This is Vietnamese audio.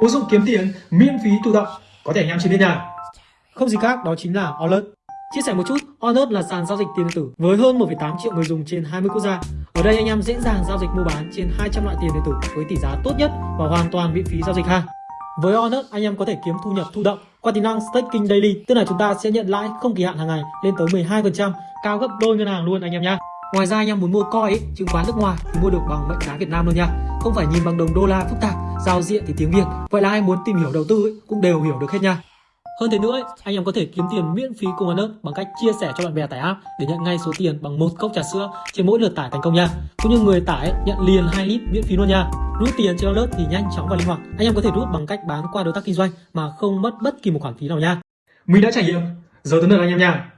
ứng dụng kiếm tiền miễn phí tự động có thể anh em trên biết nhà. không gì khác đó chính là Alert Chia sẻ một chút, Alert là sàn giao dịch tiền điện tử với hơn 1,8 triệu người dùng trên 20 quốc gia. Ở đây anh em dễ dàng giao dịch mua bán trên 200 loại tiền điện tử với tỷ giá tốt nhất và hoàn toàn miễn phí giao dịch ha. Với Alert, anh em có thể kiếm thu nhập thụ động qua tính năng staking daily, tức là chúng ta sẽ nhận lãi không kỳ hạn hàng ngày lên tới 12%, cao gấp đôi ngân hàng luôn anh em nhá. Ngoài ra anh em muốn mua coin chứng khoán nước ngoài thì mua được bằng mệnh giá Việt Nam luôn nha. Không phải nhìn bằng đồng đô la phức tạp, giao diện thì tiếng Việt. Vậy là ai muốn tìm hiểu đầu tư ấy, cũng đều hiểu được hết nha. Hơn thế nữa, ấy, anh em có thể kiếm tiền miễn phí cùng Alert bằng cách chia sẻ cho bạn bè tải app để nhận ngay số tiền bằng một cốc trà sữa trên mỗi lượt tải thành công nha. Cũng như người tải ấy, nhận liền 2 lít miễn phí luôn nha. Rút tiền trên Alert thì nhanh chóng và linh hoạt. Anh em có thể rút bằng cách bán qua đối tác kinh doanh mà không mất bất kỳ một khoản phí nào nha. Mình đã trải nghiệm, giờ tới lượt anh em nha.